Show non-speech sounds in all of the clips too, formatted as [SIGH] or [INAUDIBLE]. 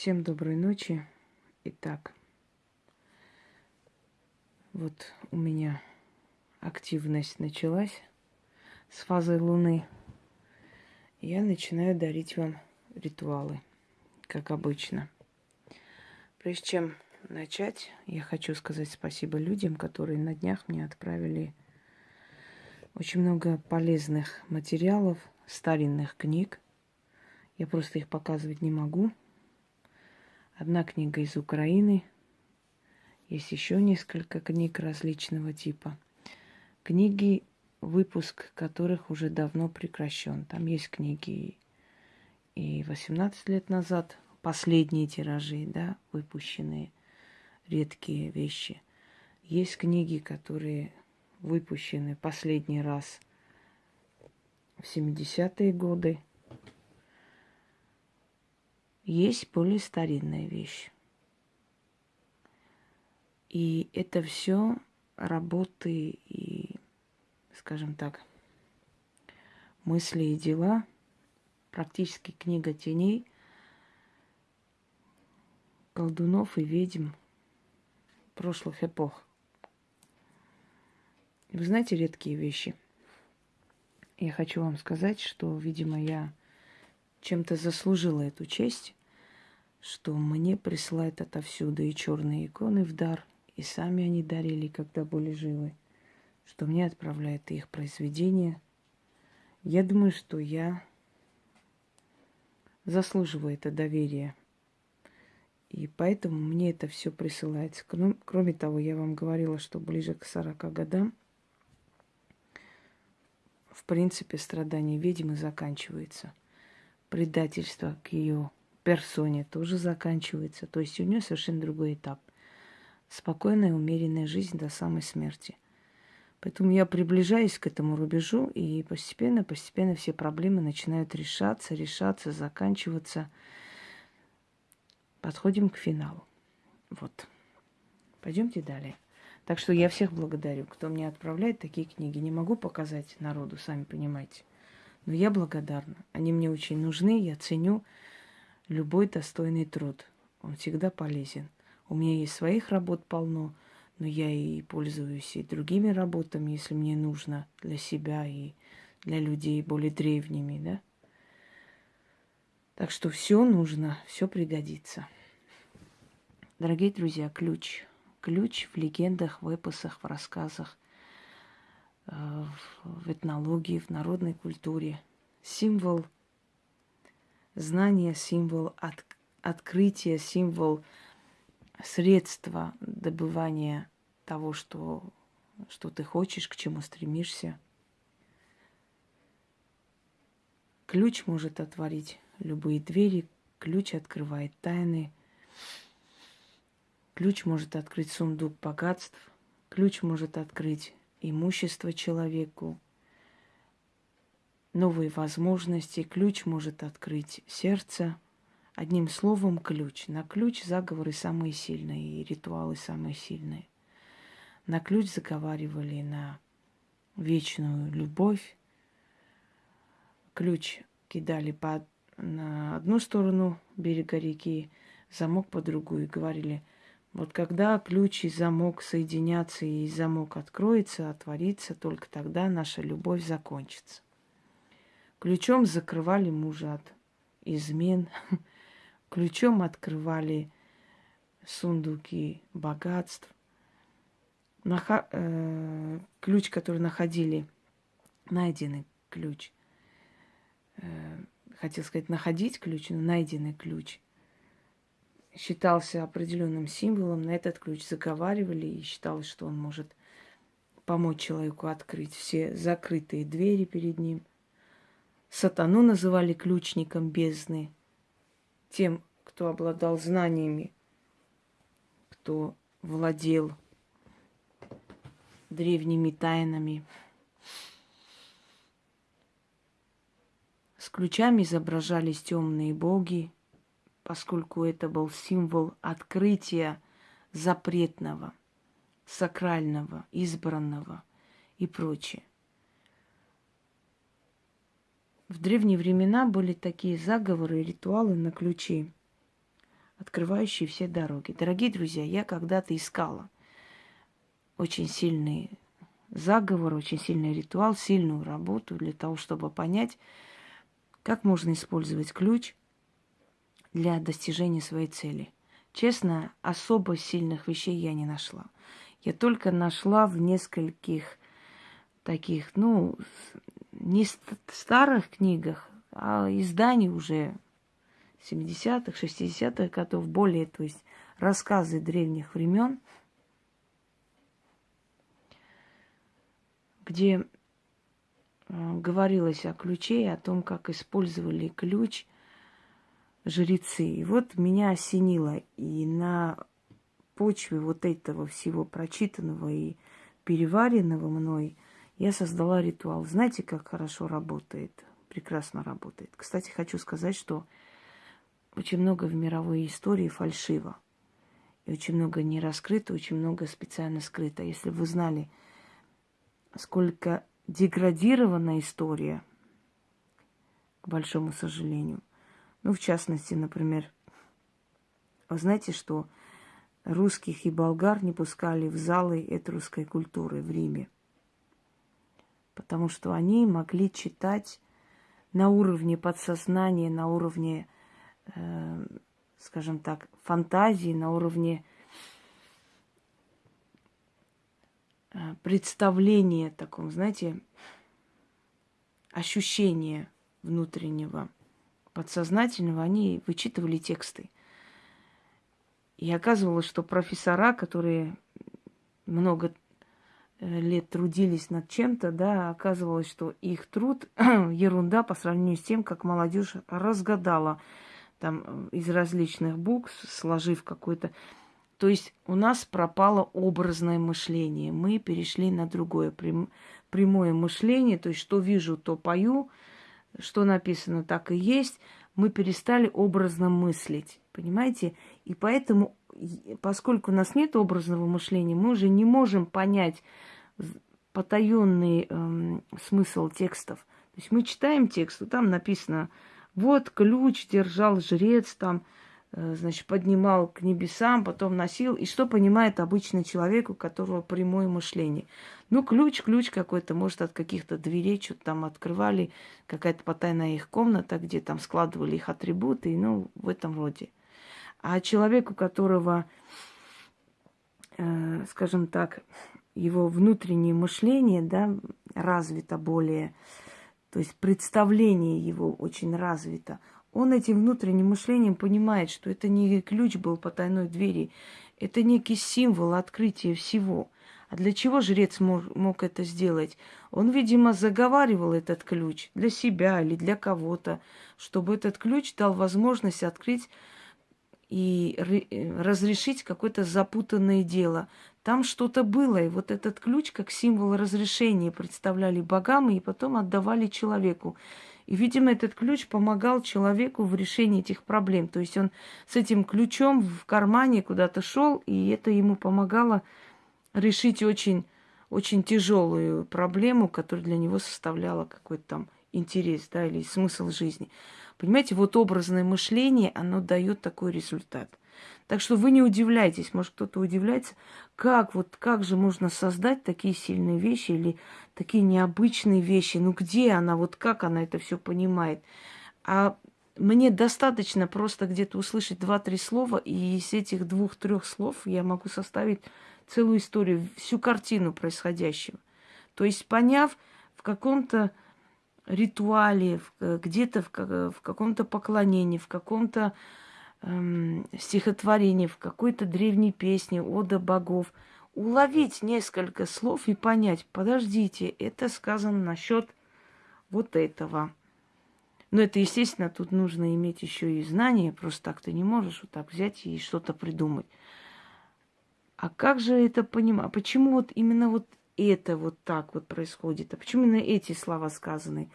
Всем доброй ночи. Итак, вот у меня активность началась с фазы Луны. Я начинаю дарить вам ритуалы, как обычно. Прежде чем начать, я хочу сказать спасибо людям, которые на днях мне отправили очень много полезных материалов, старинных книг. Я просто их показывать не могу. Одна книга из Украины. Есть еще несколько книг различного типа. Книги, выпуск которых уже давно прекращен. Там есть книги и 18 лет назад, последние тиражи, да, выпущенные, редкие вещи. Есть книги, которые выпущены последний раз в 70-е годы. Есть более старинная вещь. И это все работы и, скажем так, мысли и дела, практически книга теней, колдунов и ведьм прошлых эпох. Вы знаете редкие вещи. Я хочу вам сказать, что, видимо, я чем-то заслужила эту честь, что мне присылают отовсюду и черные иконы в дар, и сами они дарили, когда были живы, что мне отправляют их произведения. Я думаю, что я заслуживаю это доверие. И поэтому мне это все присылается. Кроме того, я вам говорила, что ближе к 40 годам – в принципе, страдание ведьмы заканчивается. Предательство к ее персоне тоже заканчивается. То есть у нее совершенно другой этап. Спокойная, умеренная жизнь до самой смерти. Поэтому я приближаюсь к этому рубежу, и постепенно, постепенно все проблемы начинают решаться, решаться, заканчиваться. Подходим к финалу. Вот. Пойдемте далее. Так что я всех благодарю, кто мне отправляет такие книги. Не могу показать народу, сами понимаете. Но я благодарна. Они мне очень нужны, я ценю любой достойный труд. Он всегда полезен. У меня есть своих работ полно, но я и пользуюсь и другими работами, если мне нужно для себя и для людей более древними, да. Так что все нужно, все пригодится. Дорогие друзья, ключ ключ в легендах, в эпосах, в рассказах, э, в этнологии, в народной культуре. Символ знания, символ от, открытия, символ средства добывания того, что, что ты хочешь, к чему стремишься. Ключ может отворить любые двери, ключ открывает тайны – Ключ может открыть сундук богатств, ключ может открыть имущество человеку, новые возможности, ключ может открыть сердце. Одним словом, ключ. На ключ заговоры самые сильные и ритуалы самые сильные. На ключ заговаривали на вечную любовь. Ключ кидали по, на одну сторону берега реки, замок по другую и говорили – вот когда ключ и замок соединятся и замок откроется, отворится, только тогда наша любовь закончится. Ключом закрывали мужа от измен, [LAUGHS] ключом открывали сундуки богатств. Наха- э, ключ, который находили, найденный ключ, э, хотел сказать находить ключ, но найденный ключ – считался определенным символом, на этот ключ заговаривали и считалось, что он может помочь человеку открыть все закрытые двери перед ним. Сатану называли ключником бездны, тем, кто обладал знаниями, кто владел древними тайнами. С ключами изображались темные боги, поскольку это был символ открытия запретного, сакрального, избранного и прочее. В древние времена были такие заговоры и ритуалы на ключи. открывающий все дороги. Дорогие друзья, я когда-то искала очень сильный заговор, очень сильный ритуал, сильную работу для того, чтобы понять, как можно использовать ключ для достижения своей цели. Честно, особо сильных вещей я не нашла. Я только нашла в нескольких таких, ну, не старых книгах, а изданий уже 70-х, 60-х годов, более, то есть рассказы древних времен, где э, говорилось о ключе и о том, как использовали ключ жрецы. И вот меня осенило, и на почве вот этого всего прочитанного и переваренного мной я создала ритуал. Знаете, как хорошо работает? Прекрасно работает. Кстати, хочу сказать, что очень много в мировой истории фальшиво. И очень много не раскрыто, очень много специально скрыто. Если вы знали, сколько деградирована история, к большому сожалению. Ну, в частности, например, вы знаете, что русских и болгар не пускали в залы этрусской культуры в Риме, потому что они могли читать на уровне подсознания, на уровне э, скажем так, фантазии, на уровне э, представления таком, знаете, ощущения внутреннего, подсознательного, они вычитывали тексты. И оказывалось, что профессора, которые много лет трудились над чем-то, да, оказывалось, что их труд [CLEARS THROAT] ерунда по сравнению с тем, как молодежь разгадала там э, из различных букв, сложив какой-то... То есть у нас пропало образное мышление. Мы перешли на другое прям, прямое мышление. То есть что вижу, то пою, что написано, так и есть. Мы перестали образно мыслить. Понимаете? И поэтому, поскольку у нас нет образного мышления, мы уже не можем понять потаенный эм, смысл текстов. То есть мы читаем текст, там написано вот ключ держал жрец там, э, значит, поднимал к небесам, потом носил. И что понимает обычный человек, у которого прямое мышление? Ну, ключ, ключ какой-то, может, от каких-то дверей что-то там открывали, какая-то потайная их комната, где там складывали их атрибуты, ну, в этом роде. А человек, у которого, э, скажем так, его внутреннее мышление, да, развито более, то есть представление его очень развито, он этим внутренним мышлением понимает, что это не ключ был по тайной двери, это некий символ открытия всего. А для чего жрец мог, мог это сделать? Он, видимо, заговаривал этот ключ для себя или для кого-то, чтобы этот ключ дал возможность открыть и разрешить какое-то запутанное дело. Там что-то было, и вот этот ключ как символ разрешения представляли богам и потом отдавали человеку. И, видимо, этот ключ помогал человеку в решении этих проблем. То есть он с этим ключом в кармане куда-то шел, и это ему помогало решить очень, очень тяжелую проблему, которая для него составляла какой-то там интерес, да, или смысл жизни. Понимаете, вот образное мышление, оно дает такой результат – так что вы не удивляйтесь, может кто-то удивляется, как вот как же можно создать такие сильные вещи или такие необычные вещи. Ну где она, вот как она это все понимает? А мне достаточно просто где-то услышать два-три слова, и из этих двух-трех слов я могу составить целую историю, всю картину происходящего. То есть, поняв в каком-то ритуале, где-то в, в каком-то поклонении, в каком-то эм, стихотворение, в какой-то древней песне, ода богов, уловить несколько слов и понять, подождите, это сказано насчет вот этого. Но это, естественно, тут нужно иметь еще и знания, просто так ты не можешь вот так взять и что-то придумать. А как же это понимать? Почему вот именно вот это вот так вот происходит? А почему именно эти слова сказаны?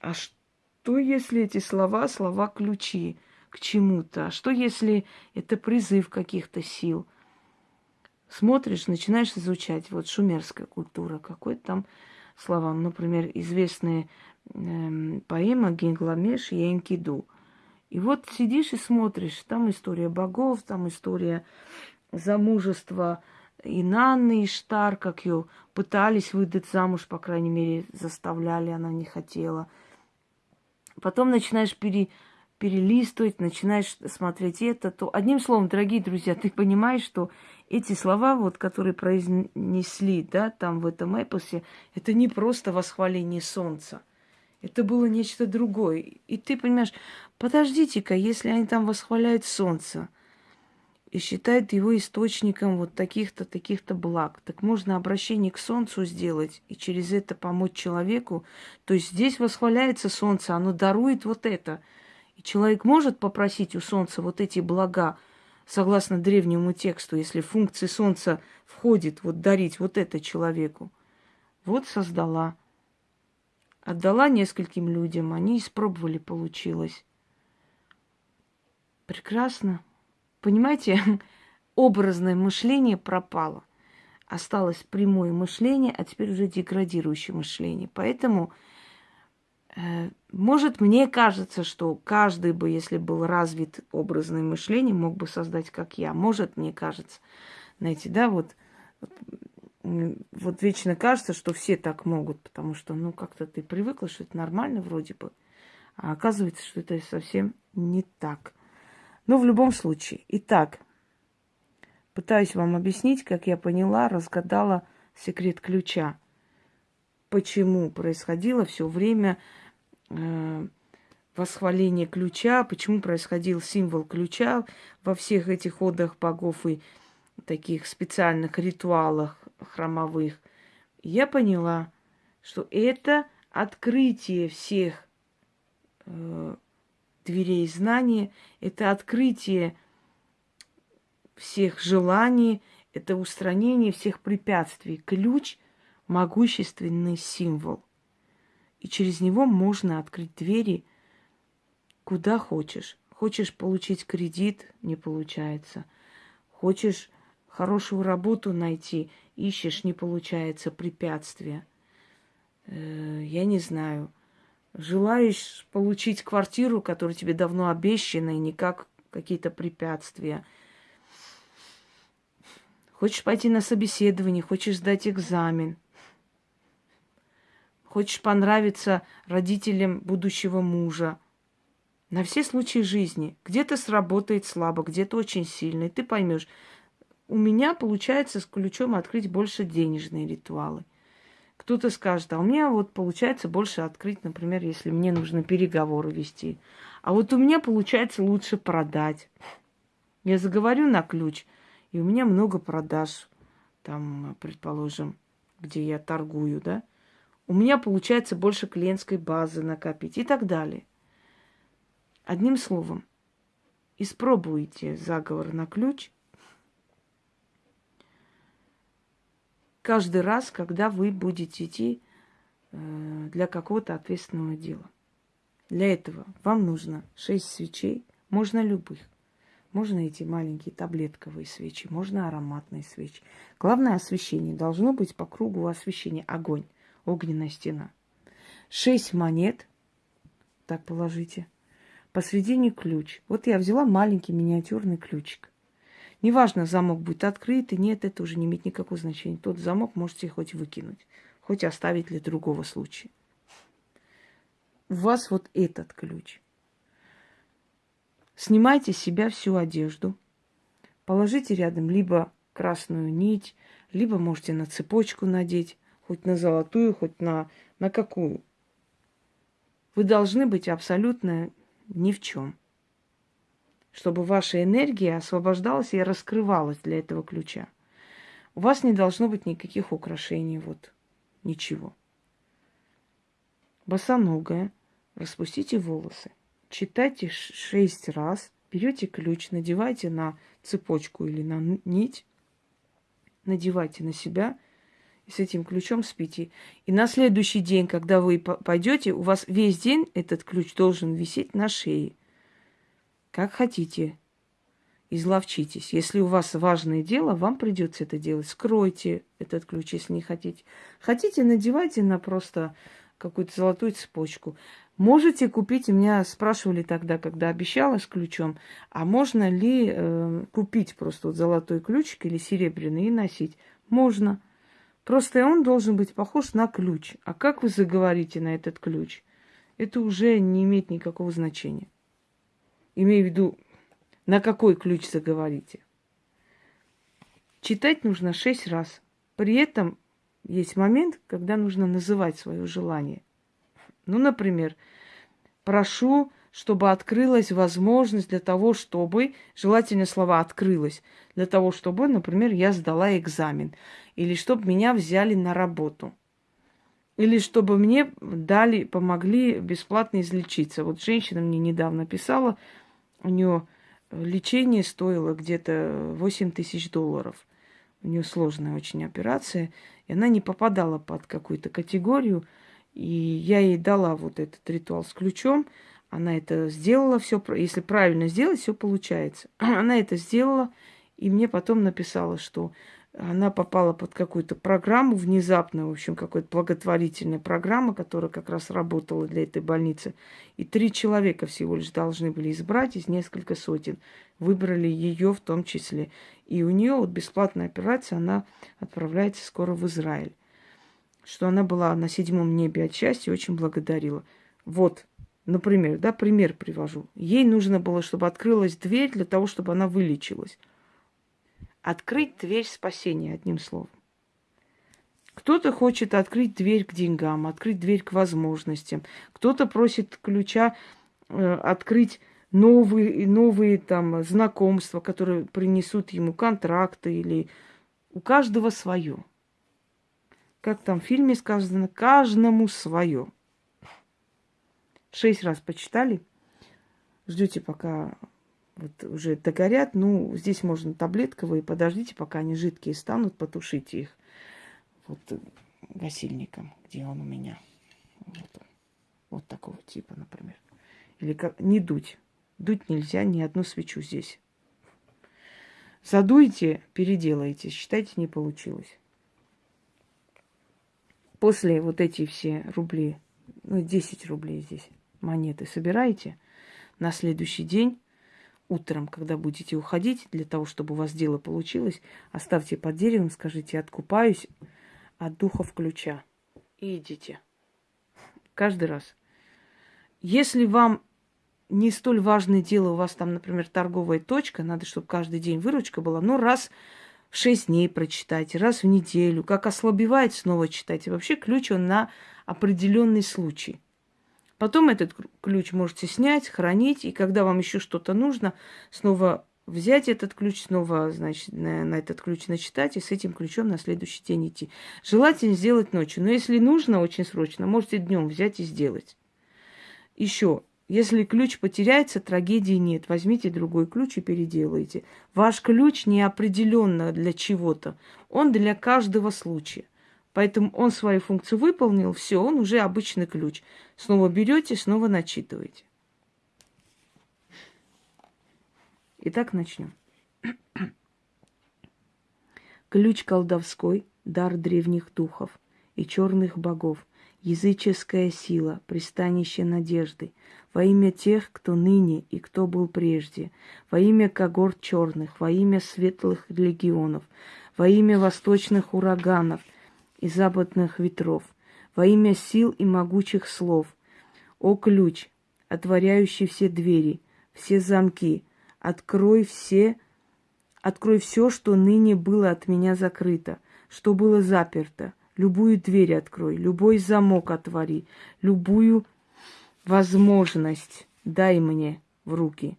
А что, если эти слова, слова ключи? к чему-то. А что если это призыв каких-то сил? Смотришь, начинаешь изучать. Вот шумерская культура, какой там слова. Например, известная э, поэма Генгламеш и Энкиду. И вот сидишь и смотришь, там история богов, там история замужества Инанны и Штар, как ее пытались выдать замуж, по крайней мере, заставляли, она не хотела. Потом начинаешь пере, перелистывать, начинаешь смотреть это, то одним словом, дорогие друзья, ты понимаешь, что эти слова, вот, которые произнесли, да, там в этом эпосе, это не просто восхваление солнца. Это было нечто другое. И ты понимаешь, подождите-ка, если они там восхваляют солнце и считают его источником вот таких-то, таких-то благ, так можно обращение к солнцу сделать и через это помочь человеку. То есть здесь восхваляется солнце, оно дарует вот это. И человек может попросить у солнца вот эти блага, согласно древнему тексту, если функции солнца входит вот дарить вот это человеку. Вот создала. Отдала нескольким людям, они испробовали, получилось. Прекрасно. Понимаете, [LAUGHS] образное мышление пропало. Осталось прямое мышление, а теперь уже деградирующее мышление. Поэтому Э, может, мне кажется, что каждый бы, если был развит образное мышление, мог бы создать, как я. Может, мне кажется. Знаете, да, вот, вот вечно кажется, что все так могут, потому что, ну, как-то ты привыкла, что это нормально вроде бы. А оказывается, что это совсем не так. Но в любом случае. Итак, пытаюсь вам объяснить, как я поняла, разгадала секрет ключа. Почему происходило все время э, восхваление ключа, почему происходил символ ключа во всех этих ходах богов и таких специальных ритуалах храмовых. Я поняла, что это открытие всех э, дверей знания, это открытие всех желаний, это устранение всех препятствий. Ключ – могущественный символ – и через него можно открыть двери куда хочешь. Хочешь получить кредит, не получается. Хочешь хорошую работу найти, ищешь, не получается, препятствия. Э, я не знаю. Желаешь получить квартиру, которая тебе давно обещана, и никак какие-то препятствия. Хочешь пойти на собеседование, хочешь сдать экзамен – хочешь понравиться родителям будущего мужа. На все случаи жизни. Где-то сработает слабо, где-то очень сильно. И ты поймешь, у меня получается с ключом открыть больше денежные ритуалы. Кто-то скажет, а у меня вот получается больше открыть, например, если мне нужно переговоры вести. А вот у меня получается лучше продать. Я заговорю на ключ, и у меня много продаж, там, предположим, где я торгую, да у меня получается больше клиентской базы накопить и так далее. Одним словом, испробуйте заговор на ключ каждый раз, когда вы будете идти э, для какого-то ответственного дела. Для этого вам нужно 6 свечей, можно любых. Можно эти маленькие таблетковые свечи, можно ароматные свечи. Главное освещение. Должно быть по кругу освещения. Огонь огненная стена. Шесть монет, так положите. Посредине ключ. Вот я взяла маленький миниатюрный ключик. Неважно, замок будет открыт и нет, это уже не имеет никакого значения. Тот замок можете хоть выкинуть, хоть оставить для другого случая. У вас вот этот ключ. Снимайте с себя всю одежду. Положите рядом либо красную нить, либо можете на цепочку надеть хоть на золотую, хоть на, на какую. Вы должны быть абсолютно ни в чем. Чтобы ваша энергия освобождалась и раскрывалась для этого ключа. У вас не должно быть никаких украшений, вот, ничего. Босоногая, распустите волосы, читайте шесть раз, берете ключ, надевайте на цепочку или на нить, надевайте на себя – и с этим ключом спите. И на следующий день, когда вы пойдете, у вас весь день этот ключ должен висеть на шее. Как хотите, изловчитесь. Если у вас важное дело, вам придется это делать. Скройте этот ключ, если не хотите. Хотите, надевайте на просто какую-то золотую цепочку. Можете купить, меня спрашивали тогда, когда обещала с ключом, а можно ли э, купить просто вот золотой ключик или серебряный и носить? Можно. Просто он должен быть похож на ключ. А как вы заговорите на этот ключ? Это уже не имеет никакого значения. Имею в виду, на какой ключ заговорите. Читать нужно шесть раз. При этом есть момент, когда нужно называть свое желание. Ну, например, прошу, чтобы открылась возможность для того, чтобы, желательно слова открылась, для того, чтобы, например, я сдала экзамен, или чтобы меня взяли на работу, или чтобы мне дали, помогли бесплатно излечиться. Вот женщина мне недавно писала, у нее лечение стоило где-то 8 тысяч долларов. У нее сложная очень операция, и она не попадала под какую-то категорию. И я ей дала вот этот ритуал с ключом. Она это сделала, все, если правильно сделать, все получается. [CLEARS THROAT] Она это сделала, и мне потом написала, что она попала под какую-то программу внезапно, в общем, какая-то благотворительная программа, которая как раз работала для этой больницы. И три человека всего лишь должны были избрать из нескольких сотен. Выбрали ее в том числе. И у нее вот бесплатная операция, она отправляется скоро в Израиль. Что она была на седьмом небе от счастья, очень благодарила. Вот, например, да, пример привожу. Ей нужно было, чтобы открылась дверь для того, чтобы она вылечилась. Открыть дверь спасения, одним словом. Кто-то хочет открыть дверь к деньгам, открыть дверь к возможностям. Кто-то просит ключа э, открыть новые, новые там знакомства, которые принесут ему контракты или у каждого свое. Как там в фильме сказано, каждому свое. Шесть раз почитали. Ждете, пока вот уже догорят. Ну, здесь можно таблетковые. Подождите, пока они жидкие станут, потушите их. Вот э, гасильником, где он у меня. Вот, вот такого типа, например. Или как не дуть. Дуть нельзя ни одну свечу здесь. Задуйте, переделайте. Считайте, не получилось. После вот эти все рубли, ну, 10 рублей здесь, монеты собираете, на следующий день утром, когда будете уходить, для того, чтобы у вас дело получилось, оставьте под деревом, скажите, откупаюсь от духов ключа. И идите. Каждый раз. Если вам не столь важное дело, у вас там, например, торговая точка, надо, чтобы каждый день выручка была, но раз в шесть дней прочитайте, раз в неделю, как ослабевает, снова читайте. Вообще ключ он на определенный случай. Потом этот ключ можете снять, хранить, и когда вам еще что-то нужно, снова взять этот ключ, снова, значит, на, на этот ключ начитать и с этим ключом на следующий день идти. Желательно сделать ночью, но если нужно очень срочно, можете днем взять и сделать. Еще, если ключ потеряется, трагедии нет. Возьмите другой ключ и переделайте. Ваш ключ не определенно для чего-то. Он для каждого случая. Поэтому он свою функцию выполнил, все, он уже обычный ключ. Снова берете, снова начитываете. Итак, начнем. [CLEARS THROAT] Ключ колдовской, дар древних духов и черных богов, языческая сила, пристанище надежды, во имя тех, кто ныне и кто был прежде, во имя когорт черных, во имя светлых легионов, во имя восточных ураганов – и западных ветров, во имя сил и могучих слов. О ключ, отворяющий все двери, все замки, открой все, открой все, что ныне было от меня закрыто, что было заперто. Любую дверь открой, любой замок отвори, любую возможность дай мне в руки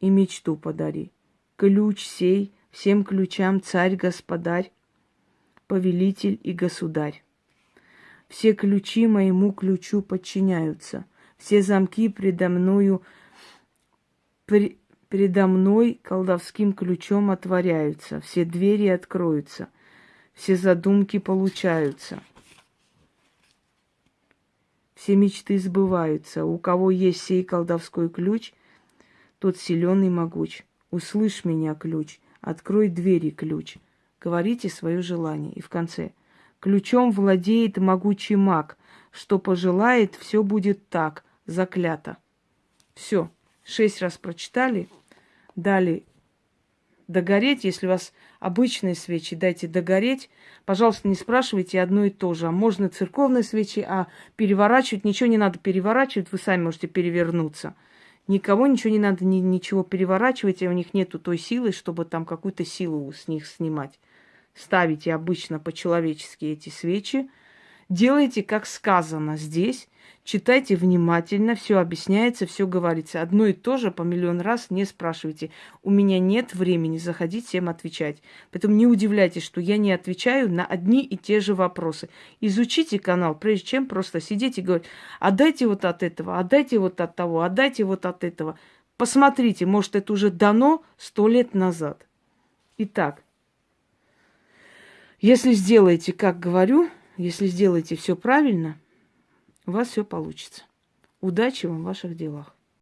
и мечту подари. Ключ сей, всем ключам царь-господарь, повелитель и государь. Все ключи моему ключу подчиняются, все замки предо мною, при, предо мной колдовским ключом отворяются, все двери откроются, все задумки получаются. Все мечты сбываются. У кого есть сей колдовской ключ, тот силен и могуч. Услышь меня, ключ, открой двери, ключ говорите свое желание. И в конце. Ключом владеет могучий маг. Что пожелает, все будет так. заклято. Все. Шесть раз прочитали, дали догореть. Если у вас обычные свечи, дайте догореть. Пожалуйста, не спрашивайте одно и то же. А можно церковные свечи, а переворачивать ничего не надо переворачивать, вы сами можете перевернуться. Никого ничего не надо, ни, ничего переворачивать, и у них нету той силы, чтобы там какую-то силу с них снимать. Ставите обычно по-человечески эти свечи, делайте, как сказано здесь, Читайте внимательно, все объясняется, все говорится. Одно и то же по миллион раз не спрашивайте. У меня нет времени заходить всем отвечать. Поэтому не удивляйтесь, что я не отвечаю на одни и те же вопросы. Изучите канал, прежде чем просто сидеть и говорить, отдайте вот от этого, отдайте вот от того, отдайте вот от этого. Посмотрите, может, это уже дано сто лет назад. Итак, если сделаете, как говорю, если сделаете все правильно – у вас все получится. Удачи вам в ваших делах.